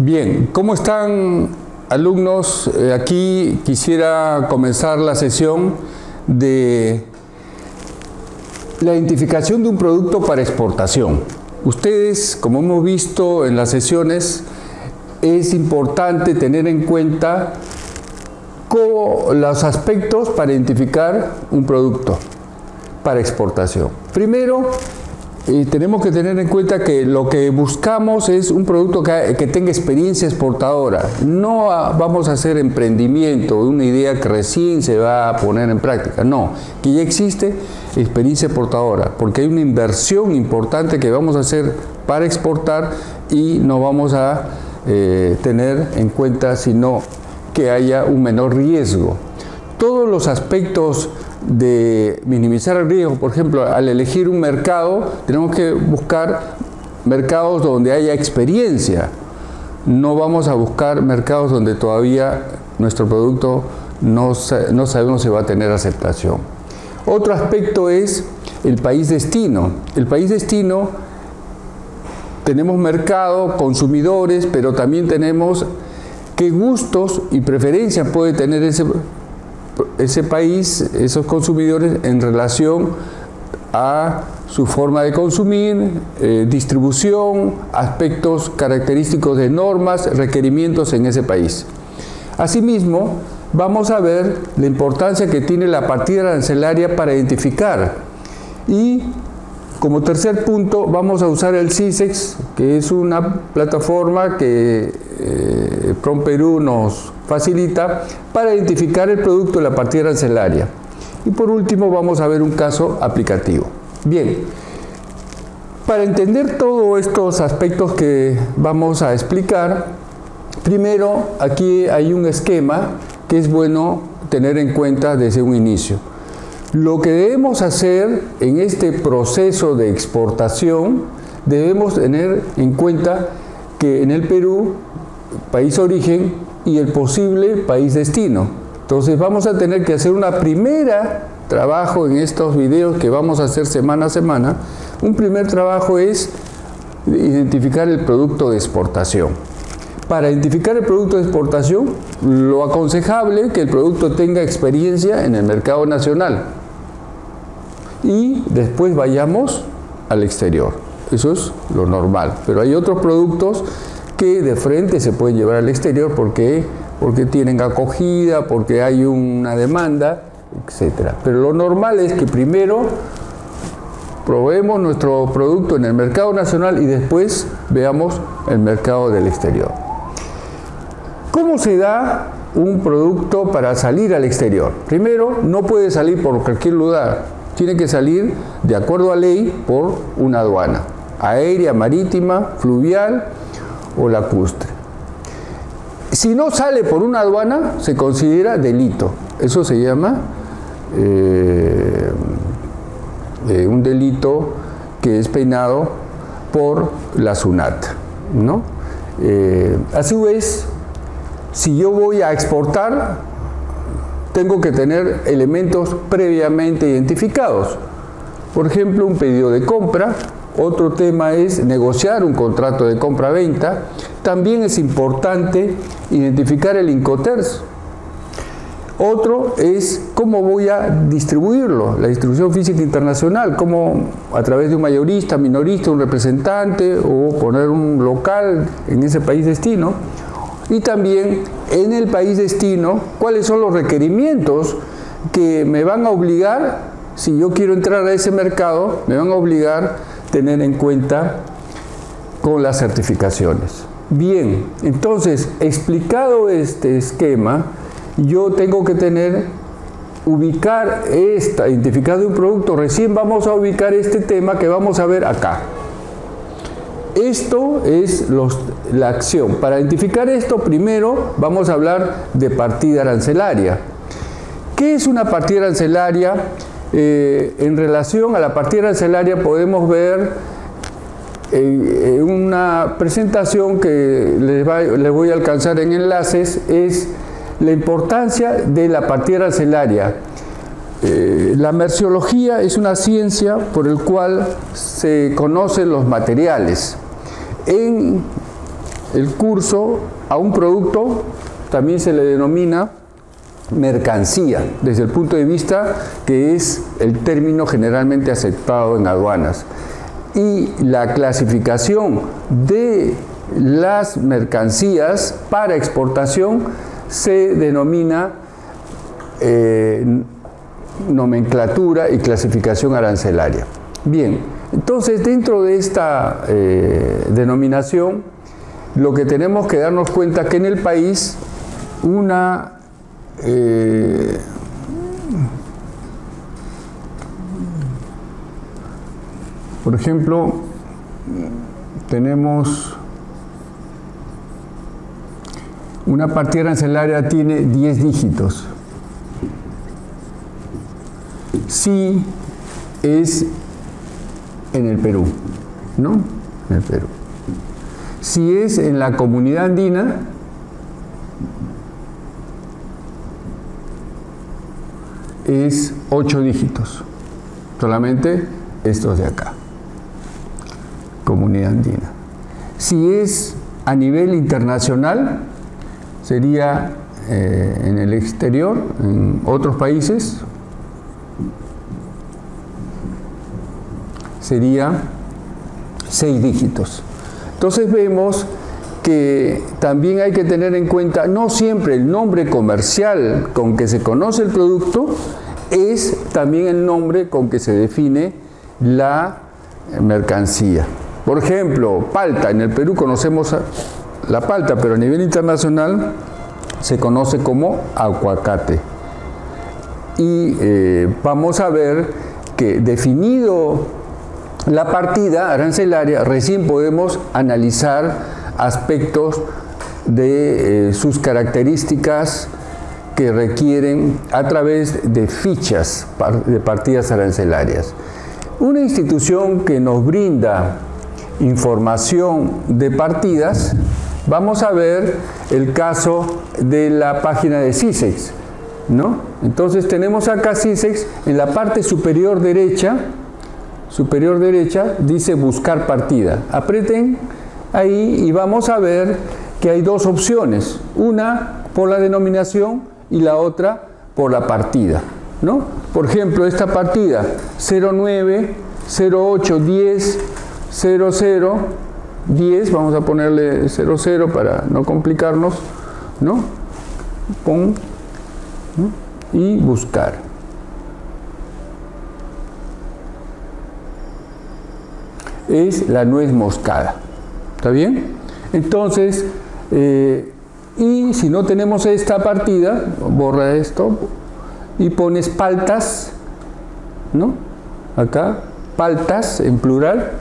Bien, ¿cómo están alumnos? Eh, aquí quisiera comenzar la sesión de la identificación de un producto para exportación. Ustedes, como hemos visto en las sesiones, es importante tener en cuenta los aspectos para identificar un producto para exportación. Primero, y tenemos que tener en cuenta que lo que buscamos es un producto que, tenga experiencia exportadora. No vamos a hacer emprendimiento, una idea que recién se va a poner en práctica. No, que ya existe experiencia exportadora, porque hay una inversión importante que vamos a hacer para exportar y no vamos a eh, tener en cuenta sino que haya un menor riesgo. Todos los aspectos de minimizar el riesgo. Por ejemplo, al elegir un mercado, tenemos que buscar mercados donde haya experiencia. No vamos a buscar mercados donde todavía nuestro producto no, no sabemos si va a tener aceptación. Otro aspecto es el país destino. El país destino, tenemos mercado, consumidores, pero también tenemos qué gustos y preferencias puede tener ese ese país, esos consumidores en relación a su forma de consumir, eh, distribución, aspectos característicos de normas, requerimientos en ese país. Asimismo, vamos a ver la importancia que tiene la partida arancelaria para identificar y como tercer punto vamos a usar el CISEX, que es una plataforma que eh, PROM Perú nos facilita para identificar el producto de la partida arancelaria. Y por último vamos a ver un caso aplicativo. Bien, para entender todos estos aspectos que vamos a explicar, primero aquí hay un esquema que es bueno tener en cuenta desde un inicio. Lo que debemos hacer en este proceso de exportación, debemos tener en cuenta que en el Perú, país origen, y el posible país destino. Entonces vamos a tener que hacer una primera trabajo en estos videos que vamos a hacer semana a semana. Un primer trabajo es identificar el producto de exportación. Para identificar el producto de exportación, lo aconsejable que el producto tenga experiencia en el mercado nacional y después vayamos al exterior. Eso es lo normal. Pero hay otros productos que de frente se pueden llevar al exterior porque, porque tienen acogida, porque hay una demanda, etc. Pero lo normal es que primero probemos nuestro producto en el mercado nacional y después veamos el mercado del exterior. ¿Cómo se da un producto para salir al exterior? Primero, no puede salir por cualquier lugar, tiene que salir de acuerdo a ley por una aduana, aérea, marítima, fluvial o lacustre. Si no sale por una aduana, se considera delito. Eso se llama eh, eh, un delito que es peinado por la SUNAT. ¿no? Eh, a su vez, si yo voy a exportar, tengo que tener elementos previamente identificados. Por ejemplo, un pedido de compra, otro tema es negociar un contrato de compra-venta. También es importante identificar el Incoterms. Otro es cómo voy a distribuirlo, la distribución física internacional, cómo a través de un mayorista, minorista, un representante o poner un local en ese país destino. Y también en el país destino, cuáles son los requerimientos que me van a obligar, si yo quiero entrar a ese mercado, me van a obligar tener en cuenta con las certificaciones. Bien, entonces, explicado este esquema, yo tengo que tener, ubicar esta, identificado un producto, recién vamos a ubicar este tema que vamos a ver acá. Esto es la acción. Para identificar esto, primero vamos a hablar de partida arancelaria. ¿Qué es una partida arancelaria? Eh, en relación a la partida arancelaria podemos ver en una presentación que les, voy a alcanzar en enlaces es la importancia de la partida arancelaria. eh, la merciología es una ciencia por el cual se conocen los materiales. En el curso a un producto también se le denomina mercancía, desde el punto de vista que es el término generalmente aceptado en aduanas. Y la clasificación de las mercancías para exportación se denomina eh, nomenclatura y clasificación arancelaria. Bien, entonces dentro de esta eh, denominación, lo que tenemos que darnos cuenta que en el país una eh, por ejemplo, tenemos una partida arancelaria tiene 10 dígitos. Si es en el Perú, ¿no? En el Perú. Si es en la comunidad andina, es 8 dígitos, solamente estos de acá, comunidad andina. Si es a nivel internacional, sería eh, en el exterior, en otros países, sería 6 dígitos. Entonces vemos que también hay que tener en cuenta, no siempre el nombre comercial con que se conoce el producto es también el nombre con que se define la mercancía. Por ejemplo, palta, en el Perú conocemos la palta, pero a nivel internacional se conoce como aguacate. Y eh, vamos a ver que definido la partida arancelaria, recién podemos analizar aspectos de eh, sus características que requieren a través de fichas de partidas arancelarias. Una institución que nos brinda información de partidas, vamos a ver el caso de la página de CISEX. ¿no? Entonces tenemos acá CISEX en la parte superior derecha, superior derecha, dice buscar partida. Apreten ahí y vamos a ver que hay dos opciones, una por la denominación y la otra por la partida. ¿no? Por ejemplo, esta partida 09, 08, 10, 00, 10, vamos a ponerle 00 para no complicarnos, ¿no? Pon, y buscar. Es la nuez moscada. ¿Está bien? Entonces, eh, y si no tenemos esta partida, borra esto y pones paltas, ¿no? Acá, paltas en plural,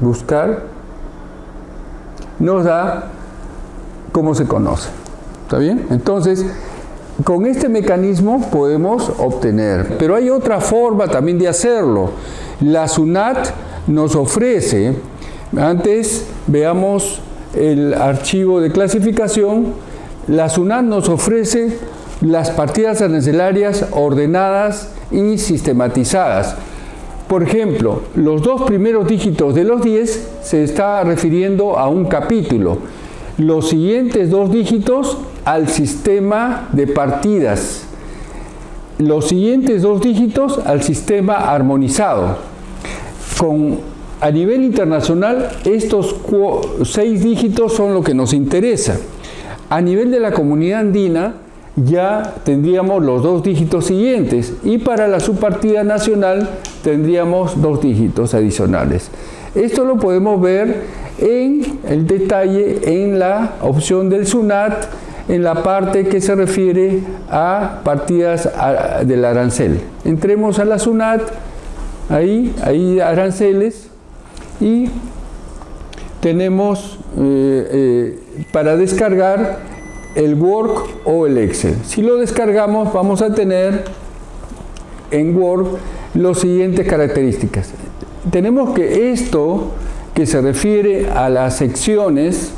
buscar, nos da cómo se conoce. ¿Está bien? Entonces, con este mecanismo podemos obtener, pero hay otra forma también de hacerlo. La SUNAT nos ofrece, antes veamos el archivo de clasificación, la SUNAT nos ofrece las partidas arancelarias ordenadas y sistematizadas. Por ejemplo, los dos primeros dígitos de los 10 se está refiriendo a un capítulo. Los siguientes dos dígitos al sistema de partidas. Los siguientes dos dígitos al sistema armonizado con, a nivel internacional, estos seis dígitos son lo que nos interesa. A nivel de la comunidad andina, ya tendríamos los dos dígitos siguientes y para la subpartida nacional tendríamos dos dígitos adicionales. Esto lo podemos ver en el detalle en la opción del SUNAT en la parte que se refiere a partidas del arancel. Entremos a la SUNAT ahí, hay aranceles y tenemos eh, eh, para descargar el Word o el Excel. Si lo descargamos vamos a tener en Word las siguientes características. Tenemos que esto que se refiere a las secciones,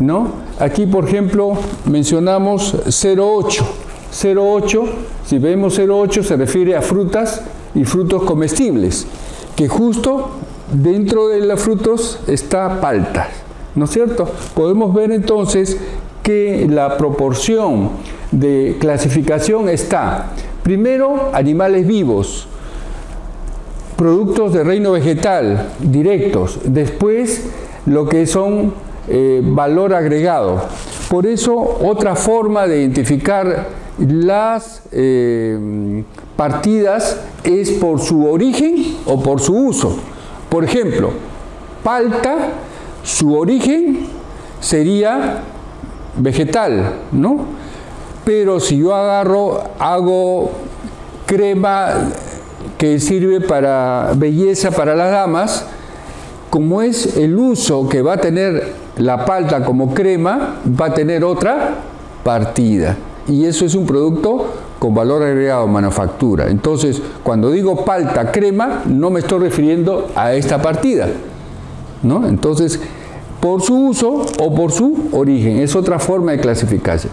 ¿no? Aquí por ejemplo mencionamos 08. 0,8, si vemos 0,8 se refiere a frutas y frutos comestibles, que justo dentro de los frutos está palta, ¿no es cierto? Podemos ver entonces que la proporción de clasificación está, primero, animales vivos, productos de reino vegetal directos, después lo que son eh, valor agregado. Por eso otra forma de identificar las eh, partidas es por su origen o por su uso. Por ejemplo, palta, su origen sería vegetal, ¿no? Pero si yo agarro, hago crema que sirve para belleza para las damas, como es el uso que va a tener la palta como crema, va a tener otra partida. Y eso es un producto con valor agregado manufactura. Entonces, cuando digo palta crema, no me estoy refiriendo a esta partida. ¿no? Entonces, por su uso o por su origen, es otra forma de clasificarse.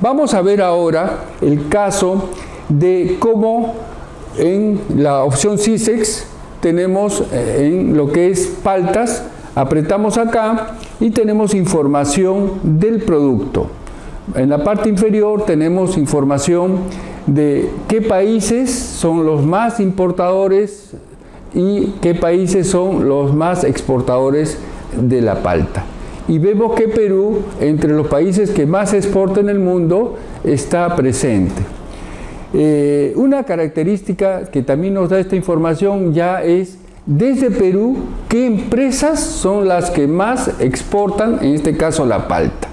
Vamos a ver ahora el caso de cómo en la opción CISEX tenemos eh, en lo que es paltas, apretamos acá y tenemos información del producto. En la parte inferior tenemos información de qué países son los más importadores y qué países son los más exportadores de la palta. Y vemos que Perú, entre los países que más exporta en el mundo, está presente. Eh, una característica que también nos da esta información ya es desde Perú qué empresas son las que más exportan, en este caso la palta,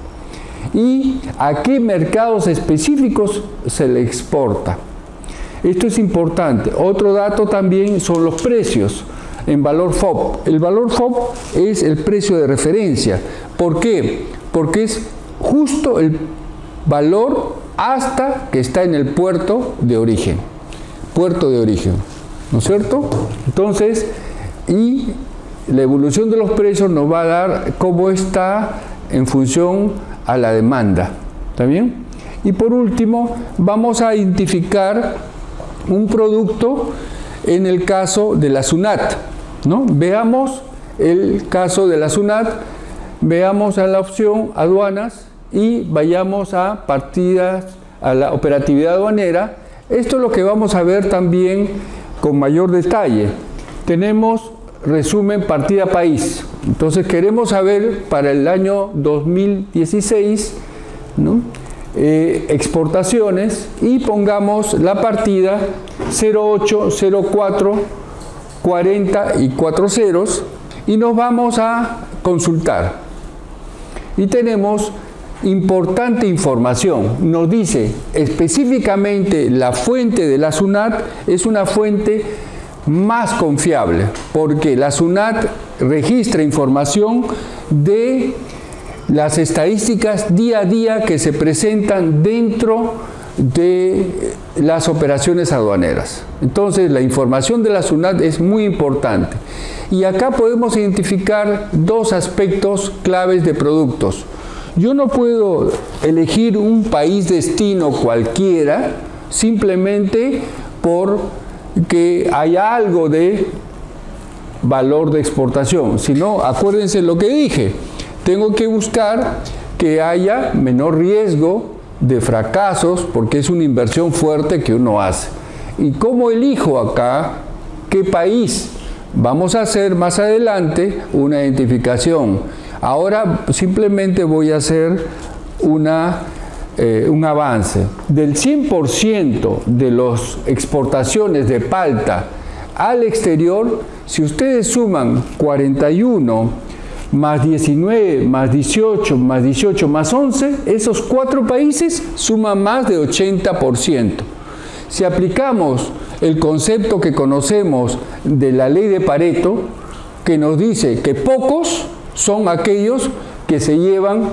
y a qué mercados específicos se le exporta. Esto es importante. Otro dato también son los precios en valor FOB. El valor FOB es el precio de referencia. ¿Por qué? Porque es justo el valor hasta que está en el puerto de origen. Puerto de origen, ¿no es cierto? Entonces, y la evolución de los precios nos va a dar cómo está en función a la demanda. ¿Está bien? Y por último, vamos a identificar un producto en el caso de la SUNAT. ¿no? Veamos el caso de la SUNAT, veamos a la opción aduanas y vayamos a partidas, a la operatividad aduanera. Esto es lo que vamos a ver también con mayor detalle. Tenemos resumen partida país. Entonces queremos saber para el año 2016 eh, exportaciones y pongamos la partida 08, 04, 40 y 4 ceros y nos vamos a consultar. Y tenemos importante información. Nos dice específicamente la fuente de la SUNAT es una fuente más confiable porque la SUNAT registra información de las estadísticas día a día que se presentan dentro de las operaciones aduaneras. Entonces la información de la SUNAT es muy importante. Y acá podemos identificar dos aspectos claves de productos. Yo no puedo elegir un país destino cualquiera simplemente por que haya algo de valor de exportación, sino acuérdense lo que dije, tengo que buscar que haya menor riesgo de fracasos porque es una inversión fuerte que uno hace. ¿Y cómo elijo acá qué país? Vamos a hacer más adelante una identificación. Ahora simplemente voy a hacer una, eh, un avance. Del 100% de las exportaciones de palta al exterior, si ustedes suman 41 más 19, más 18, más 18, más 11, esos cuatro países suman más de 80%. Si aplicamos el concepto que conocemos de la ley de Pareto, que nos dice que pocos son aquellos que se llevan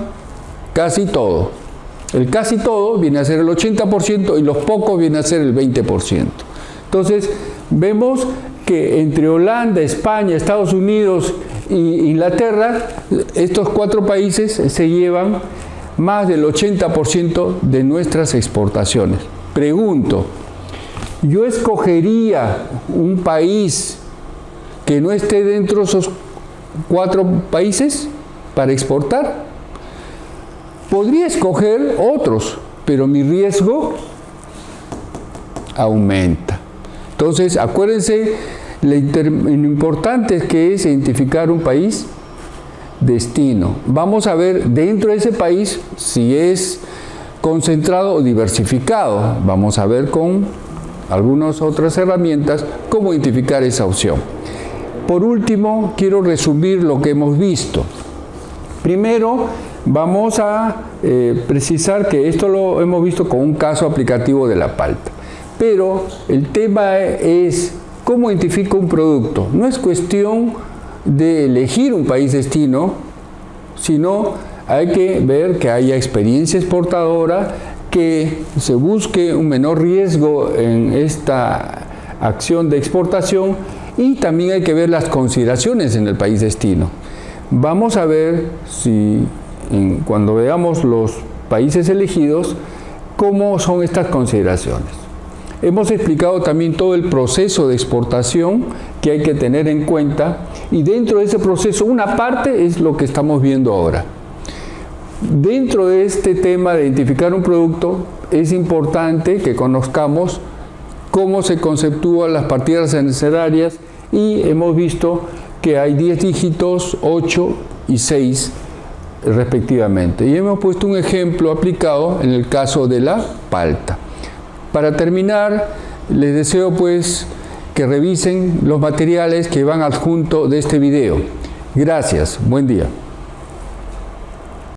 casi todo. El casi todo viene a ser el 80% y los pocos viene a ser el 20%. Entonces, vemos que entre Holanda, España, Estados Unidos y Inglaterra, estos cuatro países se llevan más del 80% de nuestras exportaciones. Pregunto, ¿yo escogería un país que no esté dentro de esos cuatro países para exportar? Podría escoger otros, pero mi riesgo aumenta. Entonces, acuérdense lo importante que es identificar un país destino. Vamos a ver dentro de ese país si es concentrado o diversificado. Vamos a ver con algunas otras herramientas cómo identificar esa opción. Por último, quiero resumir lo que hemos visto. Primero, vamos a eh, precisar que esto lo hemos visto con un caso aplicativo de la palta. Pero el tema es cómo identifico un producto. No es cuestión de elegir un país destino, sino hay que ver que haya experiencia exportadora, que se busque un menor riesgo en esta acción de exportación y también hay que ver las consideraciones en el país destino. Vamos a ver si cuando veamos los países elegidos, cómo son estas consideraciones. Hemos explicado también todo el proceso de exportación que hay que tener en cuenta y dentro de ese proceso una parte es lo que estamos viendo ahora. Dentro de este tema de identificar un producto es importante que conozcamos cómo se conceptúan las partidas necesarias y hemos visto que hay 10 dígitos, 8 y 6 respectivamente. Y hemos puesto un ejemplo aplicado en el caso de la palta. Para terminar, les deseo pues que revisen los materiales que van adjunto de este video. Gracias, buen día.